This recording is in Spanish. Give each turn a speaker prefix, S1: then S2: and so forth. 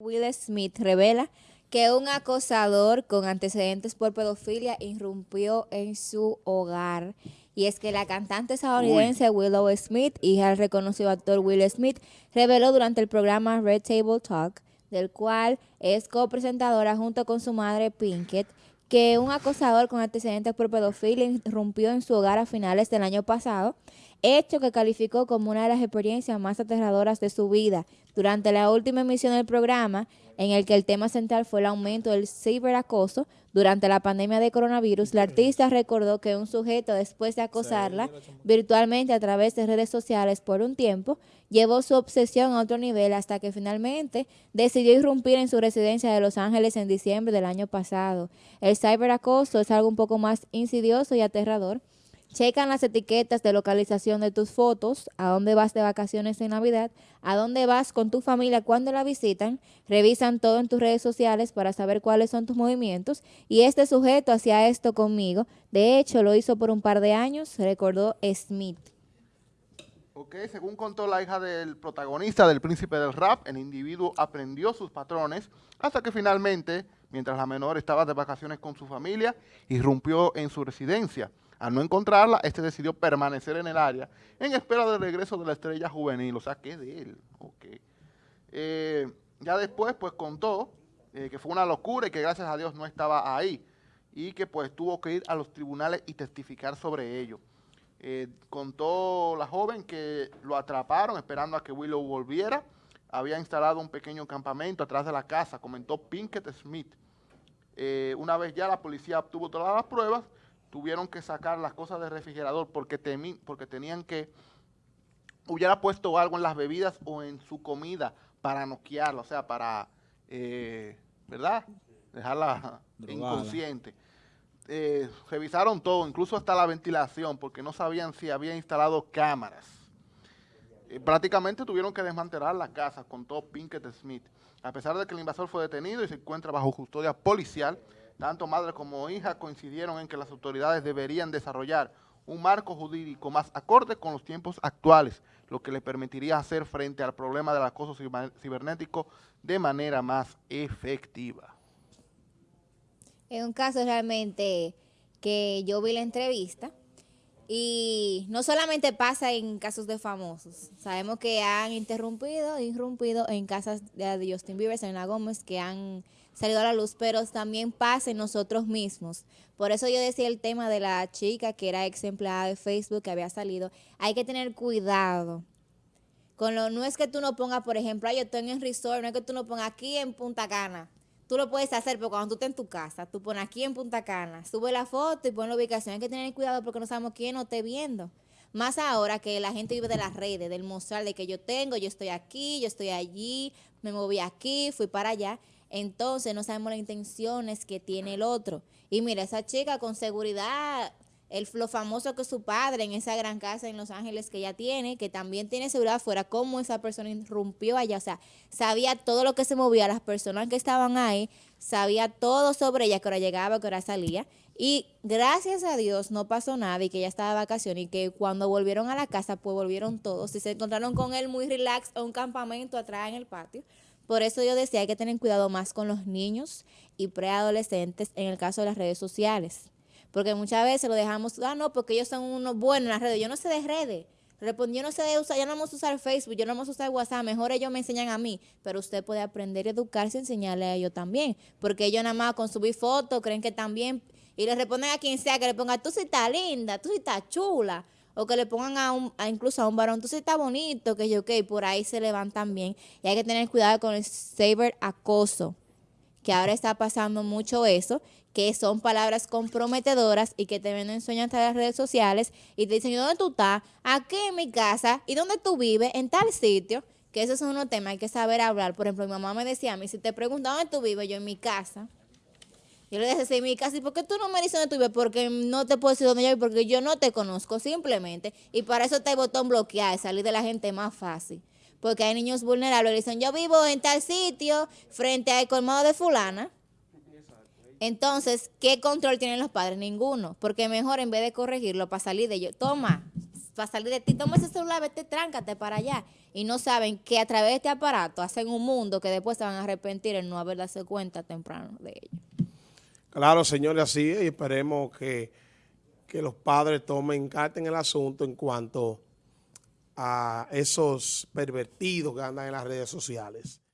S1: Will Smith revela que un acosador con antecedentes por pedofilia irrumpió en su hogar. Y es que la cantante estadounidense Willow Smith, hija del reconocido actor Will Smith, reveló durante el programa Red Table Talk, del cual es copresentadora junto con su madre Pinkett, que un acosador con antecedentes por pedofilia irrumpió en su hogar a finales del año pasado, hecho que calificó como una de las experiencias más aterradoras de su vida. Durante la última emisión del programa, en el que el tema central fue el aumento del ciberacoso durante la pandemia de coronavirus, la artista recordó que un sujeto, después de acosarla virtualmente a través de redes sociales por un tiempo, llevó su obsesión a otro nivel hasta que finalmente decidió irrumpir en su residencia de Los Ángeles en diciembre del año pasado. El ciberacoso es algo un poco más insidioso y aterrador, Checan las etiquetas de localización de tus fotos, a dónde vas de vacaciones en Navidad, a dónde vas con tu familia cuando la visitan, revisan todo en tus redes sociales para saber cuáles son tus movimientos y este sujeto hacía esto conmigo. De hecho, lo hizo por un par de años, recordó Smith.
S2: Ok, según contó la hija del protagonista del Príncipe del Rap, el individuo aprendió sus patrones hasta que finalmente, mientras la menor estaba de vacaciones con su familia, irrumpió en su residencia. Al no encontrarla, este decidió permanecer en el área en espera del regreso de la estrella juvenil, o sea, que de él. Okay. Eh, ya después, pues contó eh, que fue una locura y que gracias a Dios no estaba ahí y que pues tuvo que ir a los tribunales y testificar sobre ello. Eh, contó la joven que lo atraparon esperando a que Willow volviera. Había instalado un pequeño campamento atrás de la casa, comentó Pinkett Smith. una vez ya la policía obtuvo todas las pruebas, tuvieron que sacar las cosas del refrigerador porque, porque tenían que, hubiera puesto algo en las bebidas o en su comida para noquearla, o sea, para, eh, ¿verdad? Dejarla inconsciente. Eh, revisaron todo, incluso hasta la ventilación, porque no sabían si había instalado cámaras. Eh, prácticamente tuvieron que desmantelar la casa, contó Pinkett Smith. A pesar de que el invasor fue detenido y se encuentra bajo custodia policial, tanto madre como hija coincidieron en que las autoridades deberían desarrollar un marco jurídico más acorde con los tiempos actuales, lo que le permitiría hacer frente al problema del acoso cibernético de manera más efectiva.
S1: Es un caso realmente que yo vi la entrevista y no solamente pasa en casos de famosos, sabemos que han interrumpido, irrumpido en casas de Justin Bieber, Selena Gómez, que han salido a la luz, pero también pasa en nosotros mismos. Por eso yo decía el tema de la chica que era ex empleada de Facebook que había salido. Hay que tener cuidado. Con lo, no es que tú no pongas, por ejemplo, yo estoy en el resort, no es que tú no pongas aquí en Punta Cana. Tú lo puedes hacer, pero cuando tú estés en tu casa, tú pones aquí en Punta Cana, sube la foto y pon la ubicación. Hay que tener cuidado porque no sabemos quién nos esté viendo. Más ahora que la gente vive de las redes, del mostrar de que yo tengo, yo estoy aquí, yo estoy allí, me moví aquí, fui para allá entonces no sabemos las intenciones que tiene el otro. Y mira, esa chica con seguridad, el, lo famoso que su padre en esa gran casa en Los Ángeles que ella tiene, que también tiene seguridad afuera, cómo esa persona irrumpió allá, o sea, sabía todo lo que se movía, las personas que estaban ahí, sabía todo sobre ella, que hora llegaba, que hora salía. Y gracias a Dios no pasó nada y que ella estaba de vacaciones y que cuando volvieron a la casa, pues volvieron todos y se encontraron con él muy relax en un campamento atrás en el patio. Por eso yo decía, hay que tener cuidado más con los niños y preadolescentes en el caso de las redes sociales. Porque muchas veces lo dejamos, ah, no, porque ellos son unos buenos en las redes. Yo no sé de redes. yo no sé de usar, yo no vamos a usar Facebook, yo no vamos a usar WhatsApp, mejor ellos me enseñan a mí, pero usted puede aprender y educarse y enseñarle a ellos también, porque ellos nada más con subir fotos creen que también, y le responden a quien sea que le ponga, tú sí estás linda, tú sí estás chula, o que le pongan a, un, a incluso a un varón, entonces está bonito, que yo, ok, por ahí se levantan bien. Y hay que tener cuidado con el cyber acoso, que ahora está pasando mucho eso, que son palabras comprometedoras y que te venden sueños en las redes sociales y te dicen, ¿dónde tú estás? Aquí en mi casa. ¿Y dónde tú vives? En tal sitio. Que esos son unos temas, hay que saber hablar. Por ejemplo, mi mamá me decía a mí, si te preguntan dónde tú vives, yo en mi casa. Yo le dije, sí, mi casa, ¿y por qué tú no me dices dónde tú vives? Porque no te puedo decir dónde yo vivo, porque yo no te conozco simplemente. Y para eso está el botón bloquear, salir de la gente más fácil. Porque hay niños vulnerables que dicen, yo vivo en tal sitio, frente al colmado de fulana. Entonces, ¿qué control tienen los padres? Ninguno. Porque mejor en vez de corregirlo para salir de ellos, toma, para salir de ti, toma ese celular, vete, tráncate para allá. Y no saben que a través de este aparato hacen un mundo que después se van a arrepentir en no haber darse cuenta temprano de ello.
S3: Claro, señores, así es, y esperemos que, que los padres tomen carta en el asunto en cuanto a esos pervertidos que andan en las redes sociales.